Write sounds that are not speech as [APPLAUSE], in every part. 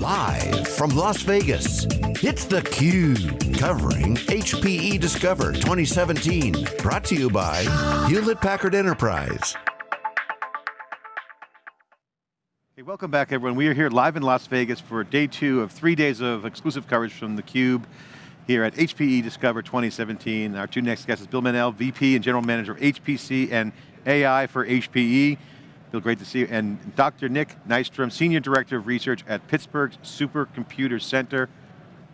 Live from Las Vegas, it's theCUBE, covering HPE Discover 2017. Brought to you by Hewlett Packard Enterprise. Hey, welcome back everyone. We are here live in Las Vegas for day two of three days of exclusive coverage from theCUBE here at HPE Discover 2017. Our two next guests is Bill Mannel, VP and General Manager of HPC and AI for HPE. Bill, great to see you. And Dr. Nick Nystrom, Senior Director of Research at Pittsburgh Supercomputer Center.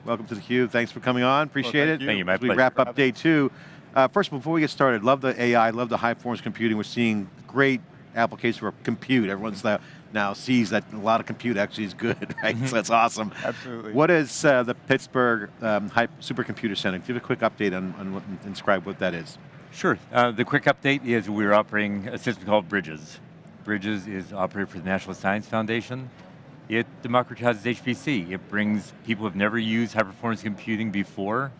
Welcome to theCUBE, thanks for coming on, appreciate well, it. You. Thank you, my As we wrap up day two. Uh, first, before we get started, love the AI, love the high performance computing. We're seeing great applications for compute. Everyone's now, now sees that a lot of compute actually is good, [LAUGHS] right? Mm -hmm. So that's awesome. Absolutely. What is uh, the Pittsburgh um, High Supercomputer Center? Give a quick update on, on what, and describe what that is. Sure, uh, the quick update is we're operating a system called Bridges. Bridges is operated for the National Science Foundation. It democratizes HPC. It brings people who have never used high performance computing before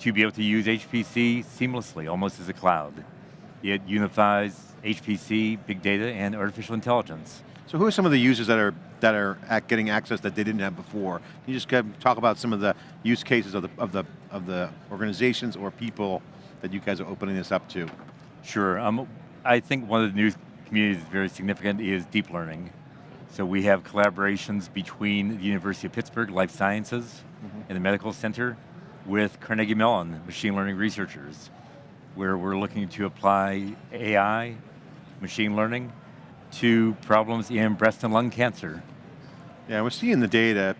to be able to use HPC seamlessly, almost as a cloud. It unifies HPC, big data, and artificial intelligence. So who are some of the users that are that are getting access that they didn't have before? Can you just talk about some of the use cases of the of the of the organizations or people that you guys are opening this up to? Sure. Um, I think one of the new community is very significant is deep learning. So we have collaborations between the University of Pittsburgh Life Sciences mm -hmm. and the Medical Center with Carnegie Mellon machine learning researchers, where we're looking to apply AI, machine learning, to problems in breast and lung cancer. Yeah, we're seeing the data.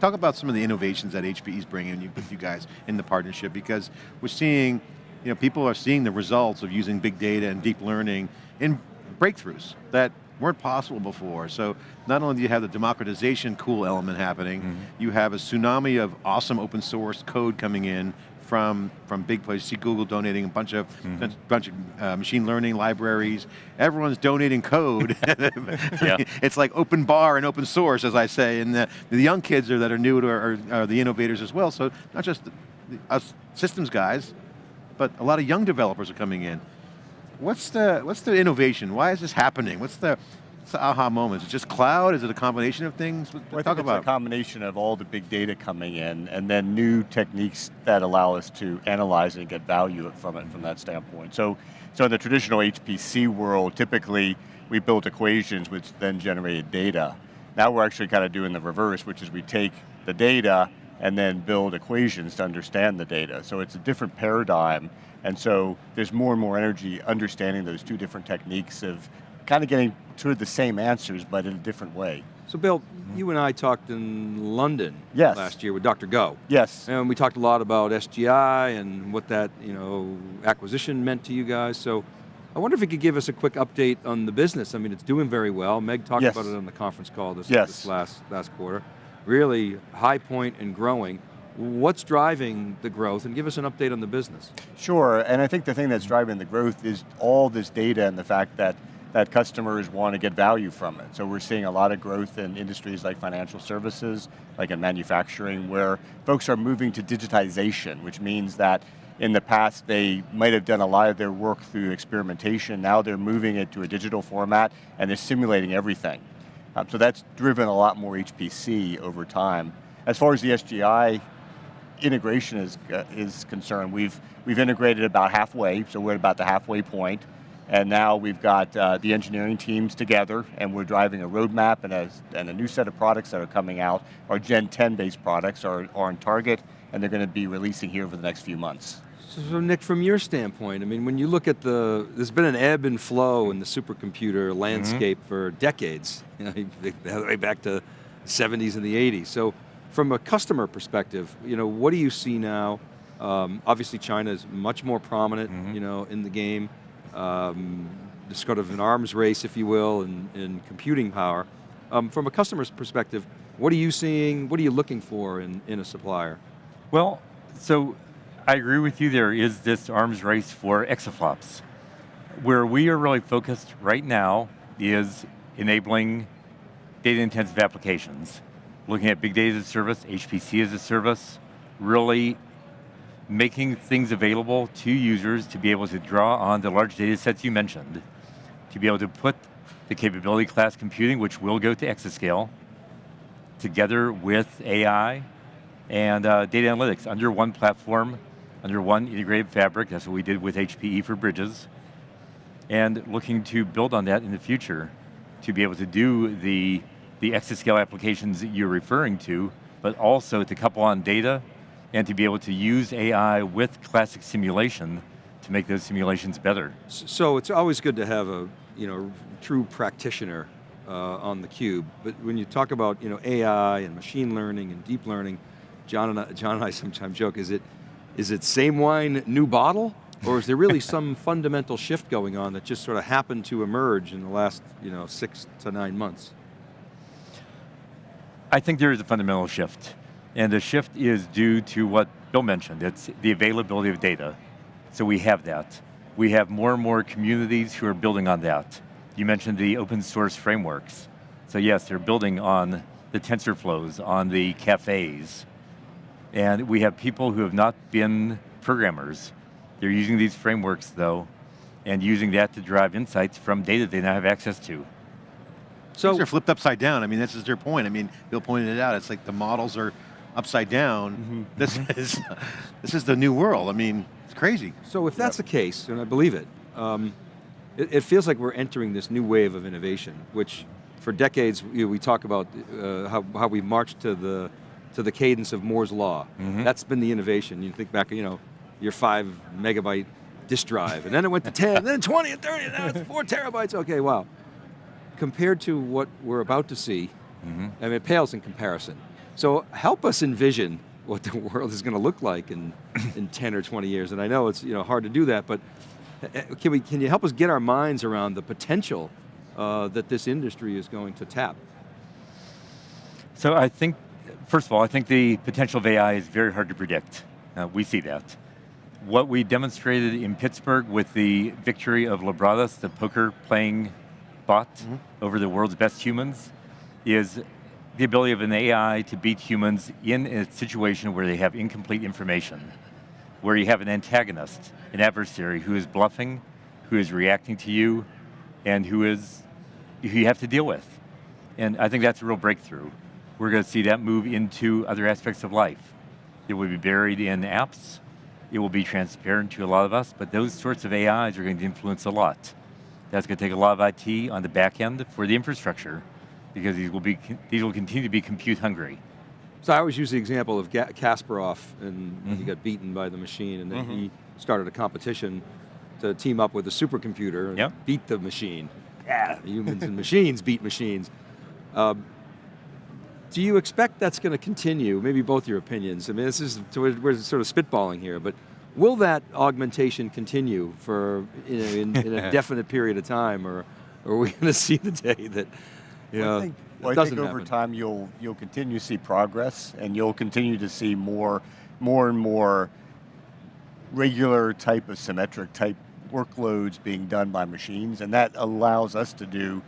Talk about some of the innovations that HPE is bringing with you guys in the partnership, because we're seeing, you know, people are seeing the results of using big data and deep learning in breakthroughs that weren't possible before. So not only do you have the democratization cool element happening, mm -hmm. you have a tsunami of awesome open source code coming in from, from big places. You see Google donating a bunch of, mm -hmm. bunch of uh, machine learning libraries. Everyone's donating code. [LAUGHS] it's like open bar and open source, as I say, and the, the young kids are, that are new to are, are the innovators as well. So not just the, the, us systems guys, but a lot of young developers are coming in. What's the, what's the innovation? Why is this happening? What's the, what's the aha moment? Is it just cloud? Is it a combination of things? Well, Talk about it's a combination of all the big data coming in and then new techniques that allow us to analyze and get value from it from that standpoint. So, so in the traditional HPC world, typically we built equations which then generated data. Now we're actually kind of doing the reverse, which is we take the data and then build equations to understand the data. So it's a different paradigm and so there's more and more energy understanding those two different techniques of kind of getting to the same answers, but in a different way. So Bill, mm -hmm. you and I talked in London yes. last year with Dr. Goh. Yes. And we talked a lot about SGI and what that you know, acquisition meant to you guys. So I wonder if you could give us a quick update on the business. I mean, it's doing very well. Meg talked yes. about it on the conference call this, yes. this last, last quarter. Really high point and growing. What's driving the growth, and give us an update on the business. Sure, and I think the thing that's driving the growth is all this data and the fact that that customers want to get value from it. So we're seeing a lot of growth in industries like financial services, like in manufacturing, where folks are moving to digitization, which means that in the past they might have done a lot of their work through experimentation, now they're moving it to a digital format and they're simulating everything. Um, so that's driven a lot more HPC over time. As far as the SGI integration is, uh, is concerned, we've, we've integrated about halfway, so we're at about the halfway point, and now we've got uh, the engineering teams together, and we're driving a roadmap and a, and a new set of products that are coming out. Our Gen 10 based products are, are on target, and they're going to be releasing here over the next few months. So Nick, from your standpoint, I mean, when you look at the, there's been an ebb and flow in the supercomputer landscape mm -hmm. for decades, [LAUGHS] you know, all the way back to the 70s and the 80s. So from a customer perspective, you know, what do you see now? Um, obviously China is much more prominent, mm -hmm. you know, in the game. Um, it's sort of an arms race, if you will, in, in computing power. Um, from a customer's perspective, what are you seeing, what are you looking for in, in a supplier? Well, so I agree with you, there is this arms race for exaflops. Where we are really focused right now is enabling data intensive applications looking at big data as a service, HPC as a service, really making things available to users to be able to draw on the large data sets you mentioned, to be able to put the capability class computing, which will go to exascale, together with AI and uh, data analytics under one platform, under one integrated fabric. That's what we did with HPE for Bridges. And looking to build on that in the future to be able to do the, the exascale applications that you're referring to, but also to couple on data and to be able to use AI with classic simulation to make those simulations better. So it's always good to have a you know, true practitioner uh, on the cube, but when you talk about you know, AI and machine learning and deep learning, John and I, John and I sometimes joke, is it, is it same wine, new bottle? Or is there really [LAUGHS] some fundamental shift going on that just sort of happened to emerge in the last you know, six to nine months? I think there is a fundamental shift. And the shift is due to what Bill mentioned. It's the availability of data. So we have that. We have more and more communities who are building on that. You mentioned the open source frameworks. So yes, they're building on the TensorFlows, on the Caffes. And we have people who have not been programmers. They're using these frameworks though, and using that to drive insights from data they now have access to. So Things are flipped upside down. I mean, this is their point. I mean, Bill pointed it out. It's like the models are upside down. Mm -hmm. This is this is the new world. I mean, it's crazy. So if that's yep. the case, and I believe it, um, it, it, feels like we're entering this new wave of innovation, which for decades you know, we talk about uh, how, how we marched to the to the cadence of Moore's law. Mm -hmm. That's been the innovation. You think back, you know, your five megabyte disk drive, and then it went to 10, and then 20 and 30, and now it's four terabytes. Okay, wow. Compared to what we're about to see, mm -hmm. I mean, it pales in comparison. So help us envision what the [LAUGHS] world is going to look like in, [COUGHS] in 10 or 20 years. And I know it's you know, hard to do that, but eh, eh, can, we, can you help us get our minds around the potential uh, that this industry is going to tap? So I think, first of all, I think the potential of AI is very hard to predict. Uh, we see that. What we demonstrated in Pittsburgh with the victory of Libratus, the poker playing bot mm -hmm. over the world's best humans, is the ability of an AI to beat humans in a situation where they have incomplete information, where you have an antagonist, an adversary who is bluffing, who is reacting to you, and who is who you have to deal with. And I think that's a real breakthrough. We're going to see that move into other aspects of life. It will be buried in apps, it will be transparent to a lot of us, but those sorts of AIs are going to influence a lot. That's going to take a lot of IT on the back end for the infrastructure, because these will, be, these will continue to be compute hungry. So I always use the example of Kasparov and mm -hmm. he mm-hmm. got beaten by the machine and then mm -hmm. he started a competition to team up with a supercomputer and yep. beat the machine. Yeah, humans and machines beat machines. Um, do you expect that's going to continue? Maybe both your opinions. I mean, this is, we're sort of spitballing here, but will that augmentation continue for you know, in, in a [LAUGHS] definite period of time or, or are we going to see the day that yeah, I think, well, I think over happen. time you'll you'll continue to see progress, and you'll continue to see more, more and more regular type of symmetric type workloads being done by machines, and that allows us to do,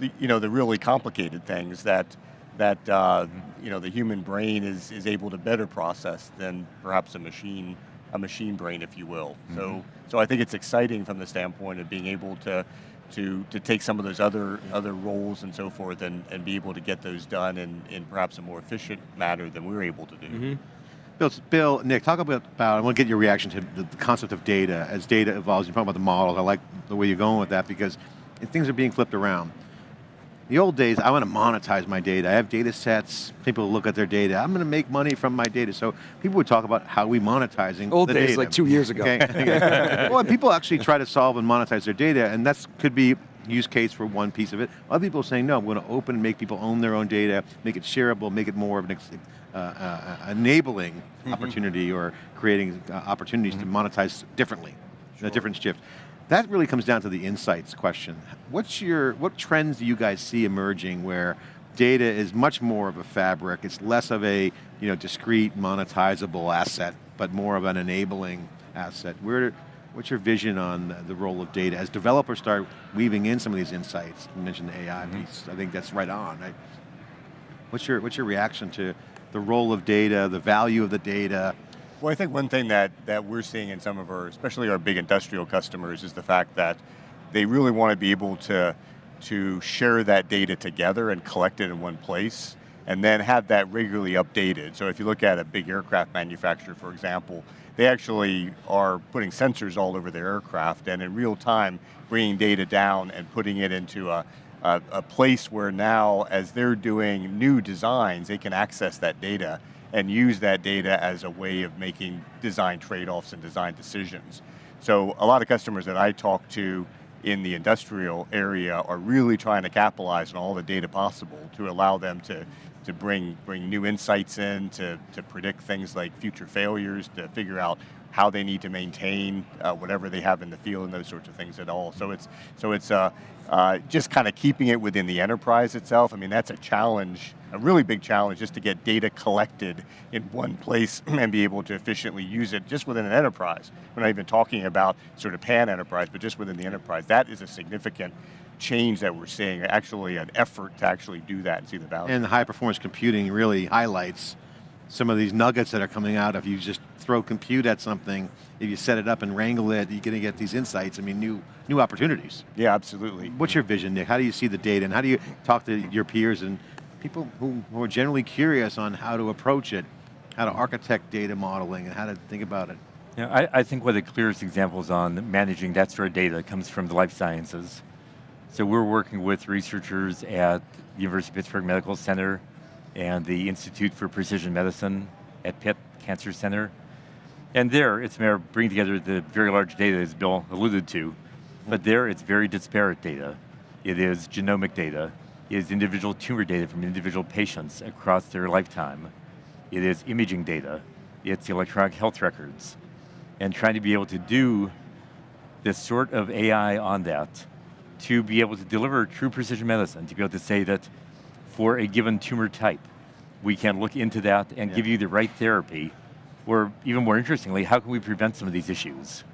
the, you know, the really complicated things that that uh, you know the human brain is is able to better process than perhaps a machine a machine brain, if you will. Mm -hmm. So mm-hmm. so I think it's exciting from the standpoint of being able to to, to take some of those other other roles and so forth and, and be able to get those done in, in perhaps a more efficient manner than we are able to do. Mm -hmm. Bill, Bill, Nick, talk about, about, I want to get your reaction to the, the concept of data. As data evolves, you're talking about the models, I like the way you're going with that because things are being flipped around. The old days, I want to monetize my data. I have data sets, people look at their data. I'm going to make money from my data. So people would talk about how we monetizing Old the days, data. like two years ago. Okay. [LAUGHS] well, people actually try to solve and monetize their data, and that could be use case for one piece of it. Other people are saying, no, we're going to open and make people own their own data, make it shareable, make it more of an uh, uh, enabling mm -hmm. opportunity or creating uh, opportunities mm -hmm. to mm-hmm. monetize differently, sure. a different shift. That really comes down to the insights question. What's your, what trends do you guys see emerging where data is much more of a fabric, it's less of a you know, discrete, monetizable asset, but more of an enabling asset. Where, what's your vision on the role of data as developers start weaving in some of these insights? You mentioned the AI mm -hmm. piece, I think that's right on. Right? What's, your, what's your reaction to the role of data, the value of the data, well, I think one thing that, that we're seeing in some of our, especially our big industrial customers, is the fact that they really want to be able to, to share that data together and collect it in one place. and then have that regularly updated. So if you look at a big aircraft manufacturer, for example, they actually are putting sensors all over their aircraft and in real time bringing data down and putting it into a, a, a place where now as they're doing new designs, they can access that data and use that data as a way of making design trade-offs and design decisions. So a lot of customers that I talk to in the industrial area are really trying to capitalize on all the data possible to allow them to, to bring, bring new insights in, to, to predict things like future failures, to figure out how they need to maintain uh, whatever they have in the field and those sorts of things at all. So it's, so it's uh, uh, just kind of keeping it within the enterprise itself. I mean, that's a challenge, a really big challenge just to get data collected in one place [CLEARS THROAT] and be able to efficiently use it just within an enterprise. We're not even talking about sort of pan enterprise, but just within the enterprise. That is a significant change that we're seeing, actually an effort to actually do that and see the value. And the high performance computing really highlights some of these nuggets that are coming out if you just throw compute at something, if you set it up and wrangle it, you're going to get these insights, I mean, new, new opportunities. Yeah, absolutely. What's your vision, Nick? How do you see the data and how do you talk to your peers and people who, who are generally curious on how to approach it, how to architect data modeling and how to think about it? Yeah, I, I think one of the clearest examples on managing that sort of data comes from the life sciences. So we're working with researchers at the University of Pittsburgh Medical Center, and the Institute for Precision Medicine at Pitt Cancer Center. And there, it's bringing together the very large data as Bill alluded to, but there it's very disparate data. It is genomic data, it is individual tumor data from individual patients across their lifetime. It is imaging data, it's electronic health records. And trying to be able to do this sort of AI on that to be able to deliver true precision medicine, to be able to say that for a given tumor type. We can look into that and yeah. give you the right therapy, or even more interestingly, how can we prevent some of these issues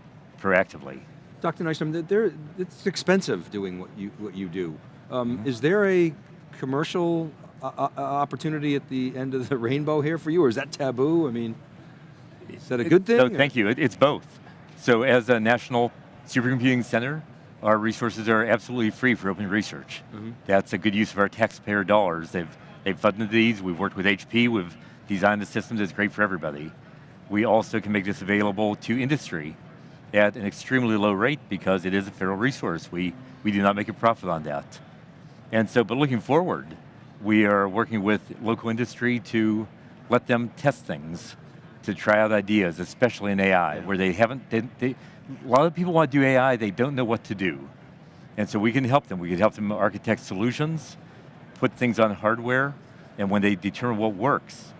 proactively? Dr. Nystrom, it's expensive doing what you, what you do. Um, mm -hmm. Is there a commercial uh, uh, opportunity at the end of the [LAUGHS] rainbow here for you, or is that taboo? I mean, is that a good thing? No, thank you, it, it's both. So as a national supercomputing center, our resources are absolutely free for open research. Mm -hmm. That's a good use of our taxpayer dollars. They've, they've funded these, we've worked with HP, we've designed the systems, it's great for everybody. We also can make this available to industry at an extremely low rate because it is a federal resource. We, we do not make a profit on that. And so, but looking forward, we are working with local industry to let them test things, to try out ideas, especially in AI, yeah. where they haven't, they, they, a lot of people want to do AI, they don't know what to do. And so we can help them. We can help them architect solutions, put things on hardware, and when they determine what works,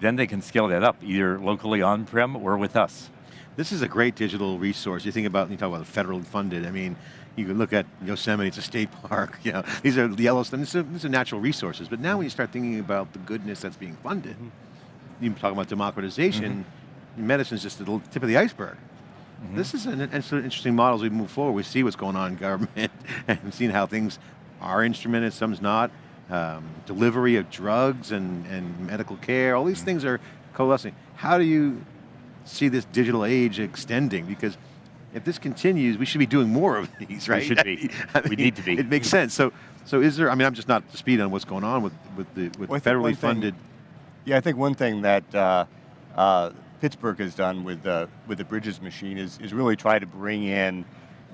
then they can scale that up, either locally on-prem or with us. This is a great digital resource. You think about, you talk about federally funded, I mean, you can look at Yosemite, it's a state [LAUGHS] park, you know, these are the Yellowstone, these are, these are natural resources, but now when you start thinking about the goodness that's being funded, mm -hmm. you talk about democratization, mm -hmm. medicine's just the tip of the iceberg. Mm -hmm. This is an, interesting model as we move forward. We see what's going on in government [LAUGHS] and seeing how things are instrumented, some's not. Um, delivery of drugs and, and medical care, all these mm -hmm. things are coalescing. How do you see this digital age extending? Because if this continues, we should be doing more of [LAUGHS] these, right? We should be. [LAUGHS] I mean, we need to be. It makes sense. So, so is there? I mean, I'm just not up to speed on what's going on with with the with well, federally funded. Thing, yeah, I think one thing that uh, uh, Pittsburgh has done with the, with the Bridges machine is, is really try to bring in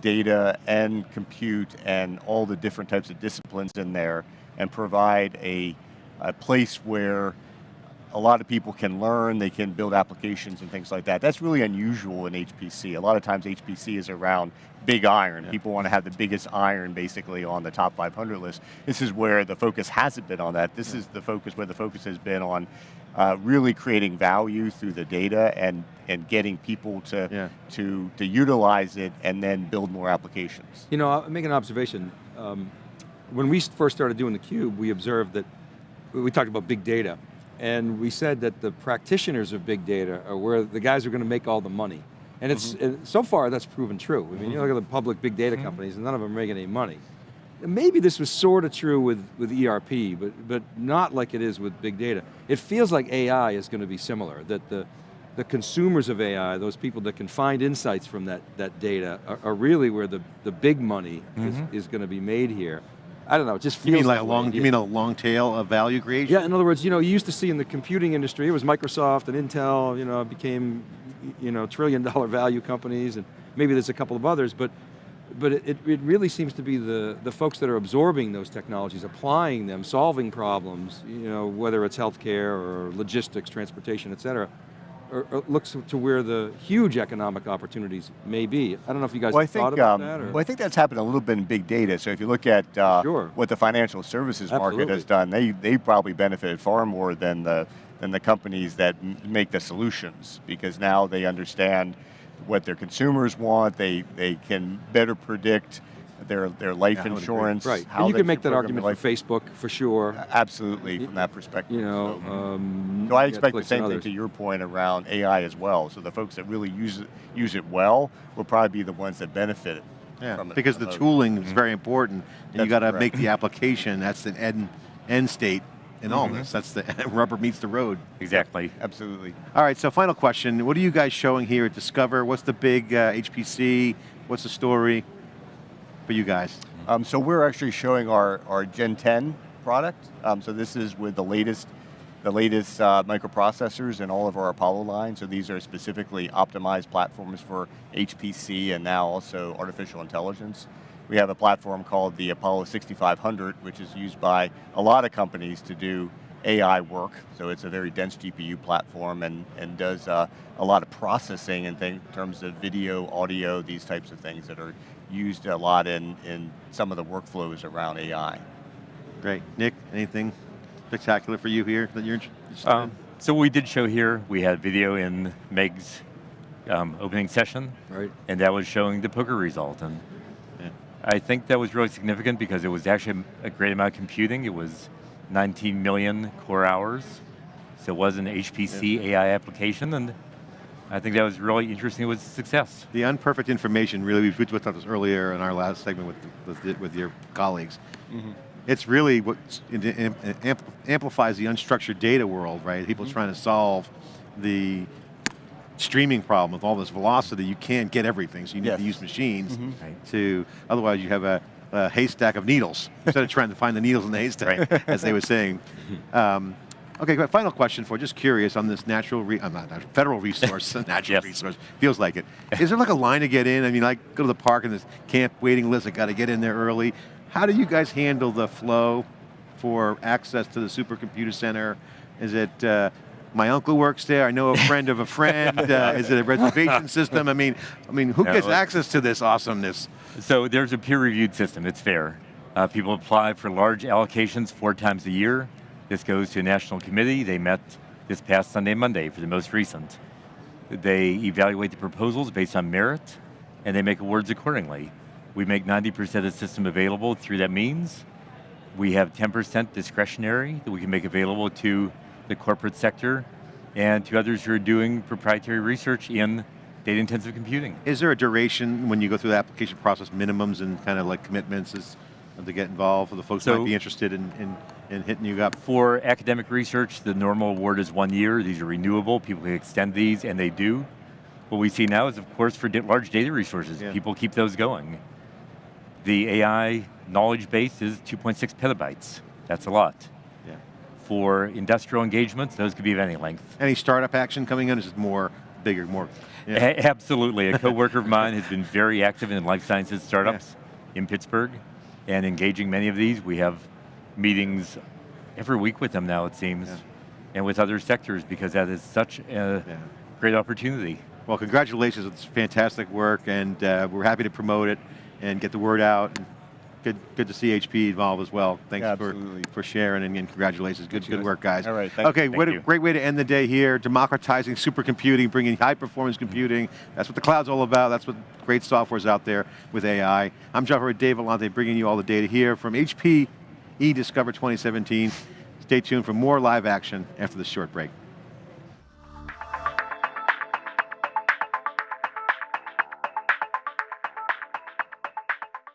data and compute and all the different types of disciplines in there and provide a, a place where a lot of people can learn, they can build applications and things like that. That's really unusual in HPC. A lot of times HPC is around big iron. Yeah. People want to have the biggest iron basically on the top 500 list. This is where the focus hasn't been on that. This yeah. is the focus where the focus has been on uh, really creating value through the data and, and getting people to, yeah. to, to utilize it and then build more applications. You know, I'll make an observation. Um, when we first started doing theCUBE, we observed that, we talked about big data, and we said that the practitioners of big data are where the guys are going to make all the money. And it's, mm -hmm. so far that's proven true. I mean, mm -hmm. you look at the public big data mm-hmm. companies and none of them are making any money. Maybe this was sort of true with, with ERP, but, but not like it is with big data. It feels like AI is going to be similar, that the, the consumers of AI, those people that can find insights from that, that data, are, are really where the, the big money mm -hmm. is, mm-hmm. is going to be made here. I don't know, it just feels You mean like a way. long, you mean a long tail of value creation? Yeah, in other words, you know, you used to see in the computing industry, it was Microsoft and Intel, you know, became, you know, trillion dollar [LAUGHS] value companies, and maybe there's a couple of others, but but it, it really seems to be the, the folks that are absorbing those technologies, applying them, solving problems, you know, whether it's healthcare or logistics, transportation, et cetera, or, or looks to where the huge economic opportunities may be. I don't know if you guys Well, I have thought think, about um, that, or? well, I think that's happened a little bit in big data. So if you look at uh, Sure. what the financial services market has done, they they probably benefited far more than the than the companies that m- make the solutions because now they understand what their consumers want. They they can better predict their their life Yeah, I would agree. insurance. right, how and you can make that argument their for Facebook, for sure. life. Absolutely, from that perspective. You know, So- um, So I expect Netflix the same thing to your point around AI as well. So the folks that really use it, use it well will probably be the ones that benefit Yeah, from it. because the most. tooling is very important, and you That's got to make the application. That's the end end state in all this. That's the [LAUGHS] rubber meets the road. Exactly. Absolutely. All right, so final question: What are you guys showing here at Discover? What's the big uh, HPC? What's the story for you guys? Um, so we're actually showing our, our Gen 10 product. Um, so this is with the latest the latest uh, microprocessors in all of our Apollo line. So these are specifically optimized platforms for HPC and now also artificial intelligence. We have a platform called the Apollo 6500, which is used by a lot of companies to do AI work. So it's a very dense GPU platform and, and does uh, a lot of processing in thing- terms of video, audio, these types of things that are used a lot in, in some of the workflows around AI. Great, Nick. Anything spectacular for you here that you're interested Um, in? so what we did show here, we had video in Meg's um, opening session, Right. and that was showing the poker result. And Yeah. I think that was really significant because it was actually a great amount of computing. It was 19 million core hours. So it was an HPC AI application, and I think that was really interesting. It was a success. The unperfect information, really, we talked about this earlier in our last segment with, with, with your colleagues. Mm-hmm. It's really what amplifies the unstructured data world, right? People mm-hmm. trying to solve the streaming problem with all this velocity. You can't get everything, so you need Yes. to use machines Right. to, otherwise you have a, a haystack of needles instead of trying to find the needles in the haystack, [LAUGHS] as they were saying. [LAUGHS] Um, okay, final question for, just curious on this natural, re, I'm not, natural, federal resource, [LAUGHS] natural Yes. resource, feels like it. Is there like a line to get in? I mean, like go to the park and this camp waiting list, I got to get in there early. How do you guys handle the flow for access to the supercomputer center? Is it, uh, my uncle works there. I know a friend of a friend. [LAUGHS] Uh, is it a reservation system? I mean, I mean, who No, gets look- access to this awesomeness? So there's a peer-reviewed system. It's fair. Uh, people apply for large allocations four times a year. This goes to a national committee. They met this past Sunday and Monday for the most recent. They evaluate the proposals based on merit, and they make awards accordingly. We make 90% of the system available through that means. We have 10% discretionary that we can make available to the corporate sector and to others who are doing proprietary research in data-intensive computing. Is there a duration when you go through the application process, minimums and kind of like commitments is, uh, to get involved for the folks So- might be interested in, in, in hitting you up? For academic research, the normal award is one year. These are renewable. People can extend these, and they do. What we see now is, of course, for large data resources, Yeah. people keep those going. The AI knowledge base is 2.6 petabytes. That's a lot. Yeah. For industrial engagements, those could be of any length. Any startup action coming in? Is it more bigger, more? Yeah. A- absolutely. A coworker of mine has been very active in life sciences startups in Pittsburgh and engaging many of these. We have meetings every week with them now, it seems, Yeah. and with other sectors because that is such a Yeah. great opportunity. Well, congratulations. It's fantastic work, and uh, we're happy to promote it and get the word out. Good, good to see HP involved as well. Thanks Yeah, for, for sharing, and, congratulations. Good, good work, guys. All right, thank okay, you. what Thank a great way to end the day here. Democratizing supercomputing, bringing high-performance computing. That's what the cloud's all about. That's what great software's out there with AI. I'm John Furrier, Dave Vellante, bringing you all the data here from HPE Discover 2017. Stay tuned for more live action after this short break.